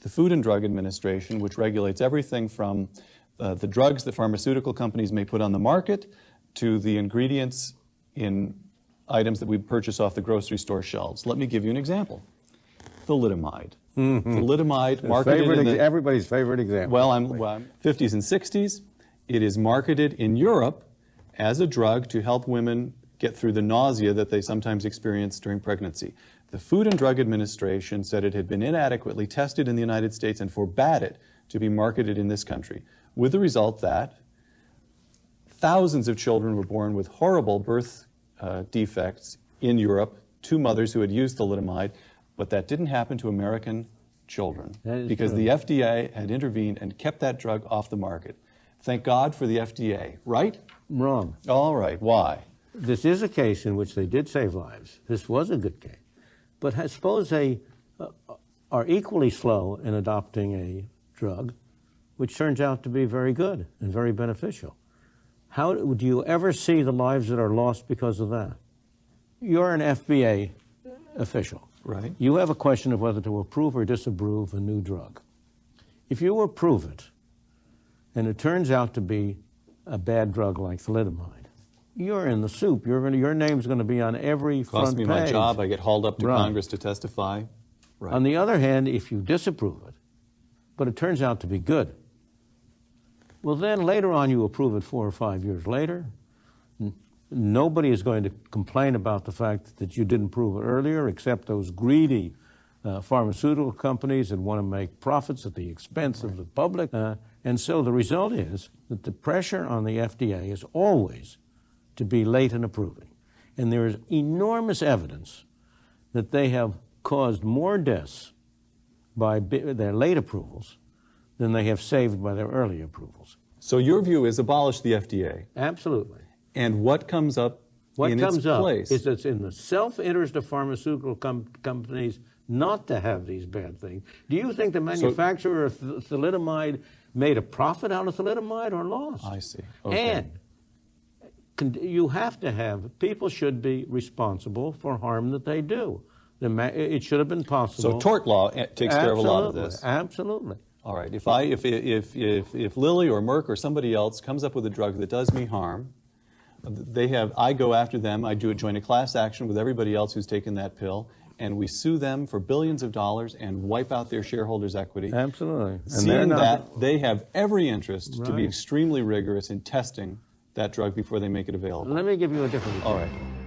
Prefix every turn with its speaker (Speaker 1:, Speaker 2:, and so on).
Speaker 1: the Food and Drug Administration, which regulates everything from uh, the drugs that pharmaceutical companies may put on the market to the ingredients in items that we purchase off the grocery store shelves. Let me give you an example. Thalidomide. Thalidomide marketed
Speaker 2: Favorite
Speaker 1: in the,
Speaker 2: everybody's favorite example.
Speaker 1: well, I'm, well, I'm 50s and 60s. It is marketed in Europe as a drug to help women get through the nausea that they sometimes experience during pregnancy. The Food and Drug Administration said it had been inadequately tested in the United States and forbade it to be marketed in this country, with the result that thousands of children were born with horrible birth uh, defects in Europe to mothers who had used thalidomide, but that didn't happen to American children because
Speaker 2: true.
Speaker 1: the FDA had intervened and kept that drug off the market. Thank God for the FDA, right?
Speaker 2: Wrong.
Speaker 1: All right, why?
Speaker 2: This is a case in which they did save lives. This was a good case. But suppose they uh, are equally slow in adopting a drug, which turns out to be very good and very beneficial. How do you ever see the lives that are lost because of that? You're an FDA official.
Speaker 1: Right.
Speaker 2: You have a question of whether to approve or disapprove a new drug. If you approve it, and it turns out to be a bad drug like thalidomide, you're in the soup. You're gonna, your name's going to be on every
Speaker 1: Cost
Speaker 2: front
Speaker 1: me
Speaker 2: page.
Speaker 1: my job. I get hauled up to
Speaker 2: Right.
Speaker 1: Congress to testify. Right.
Speaker 2: On the other hand, if you disapprove it, but it turns out to be good, well, then later on you approve it four or five years later. Nobody is going to complain about the fact that you didn't prove it earlier, except those greedy uh, pharmaceutical companies that want to make profits at the expense of the public. Uh, and so the result is that the pressure on the FDA is always to be late in approving. And there is enormous evidence that they have caused more deaths by their late approvals than they have saved by their early approvals.
Speaker 1: so your view is abolish the FDA.
Speaker 2: Absolutely.
Speaker 1: And what comes up
Speaker 2: What
Speaker 1: in
Speaker 2: comes
Speaker 1: its
Speaker 2: up
Speaker 1: place?
Speaker 2: is that it's in the self-interest of pharmaceutical com- companies not to have these bad things. Do you think the manufacturer of th- thalidomide made a profit out of thalidomide or lost?
Speaker 1: I see. Okay.
Speaker 2: And you have to have people should be responsible for harm that they do. The ma- it should have been possible.
Speaker 1: so tort law eh, takes care of a lot of this.
Speaker 2: Absolutely.
Speaker 1: All right. If I if if if if Lilly or Merck or somebody else comes up with a drug that does me harm, they have I go after them. I do a join a class action with everybody else who's taken that pill, and we sue them for billions of dollars and wipe out their shareholders' equity.
Speaker 2: Absolutely. And
Speaker 1: Seeing
Speaker 2: not-
Speaker 1: that, they have every interest to be extremely rigorous in testing that drug before they make it available.
Speaker 2: Let me give you a different
Speaker 1: All
Speaker 2: example.
Speaker 1: right.